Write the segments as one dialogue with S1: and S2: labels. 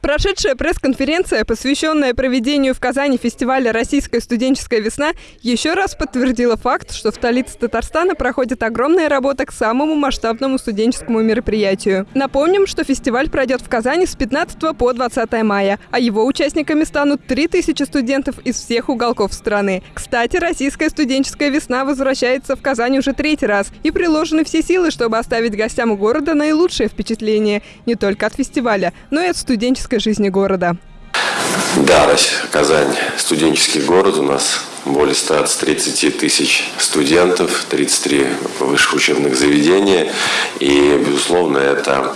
S1: Прошедшая пресс-конференция, посвященная проведению в Казани фестиваля «Российская студенческая весна», еще раз подтвердила факт, что в столице Татарстана проходит огромная работа к самому масштабному студенческому мероприятию. Напомним, что фестиваль пройдет в Казани с 15 по 20 мая, а его участниками станут 3000 студентов из всех уголков страны. Кстати, «Российская студенческая весна» возвращается в Казань уже третий раз, и приложены все силы, чтобы оставить гостям города наилучшее впечатление не только от фестиваля, но и от студенческого студенческой жизни города.
S2: Да, Казань – студенческий город. У нас более 130 тысяч студентов, 33 высших учебных заведения. И, безусловно, это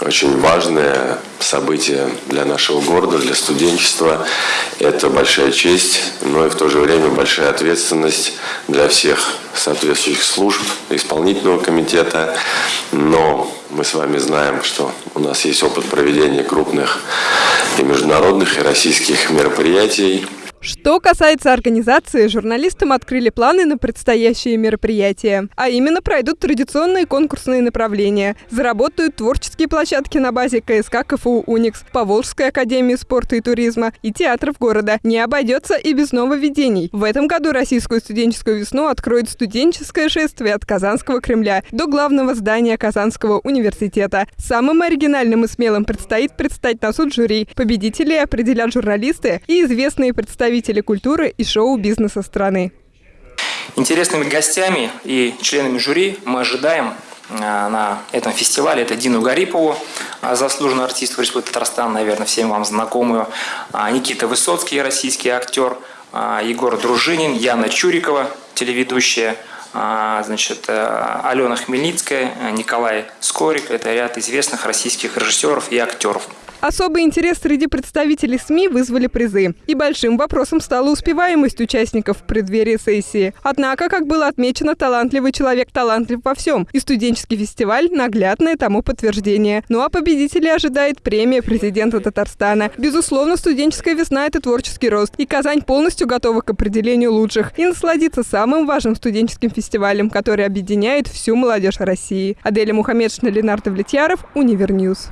S2: очень важное событие для нашего города, для студенчества. Это большая честь, но и в то же время большая ответственность для всех соответствующих служб, исполнительного комитета. Но мы с вами знаем, что у нас есть опыт проведения крупных и международных, и российских мероприятий.
S1: Что касается организации, журналистам открыли планы на предстоящие мероприятия. А именно пройдут традиционные конкурсные направления. Заработают творческие площадки на базе КСК КФУ «Уникс», Поволжской академии спорта и туризма и театров города. Не обойдется и без нововведений. В этом году российскую студенческую весну откроет студенческое шествие от Казанского Кремля до главного здания Казанского университета. Самым оригинальным и смелым предстоит предстать на суд жюри. Победителей определят журналисты и известные представители представители культуры и шоу-бизнеса страны.
S3: Интересными гостями и членами жюри мы ожидаем э, на этом фестивале. Это Дину Гарипову, э, заслуженную артистку Республики Татарстан, наверное, всем вам знакомую. А, Никита Высоцкий, российский актер. А, Егор Дружинин, Яна Чурикова, телеведущая. А, значит, э, Алена Хмельницкая, Николай Скорик. Это ряд известных российских режиссеров и актеров.
S1: Особый интерес среди представителей СМИ вызвали призы. И большим вопросом стала успеваемость участников в преддверии сессии. Однако, как было отмечено, талантливый человек талантлив во всем. И студенческий фестиваль – наглядное тому подтверждение. Ну а победителей ожидает премия президента Татарстана. Безусловно, студенческая весна – это творческий рост. И Казань полностью готова к определению лучших. И насладиться самым важным студенческим фестивалем, который объединяет всю молодежь России. Аделя Мухаммедшина, Ленардо Влетьяров, Univer News.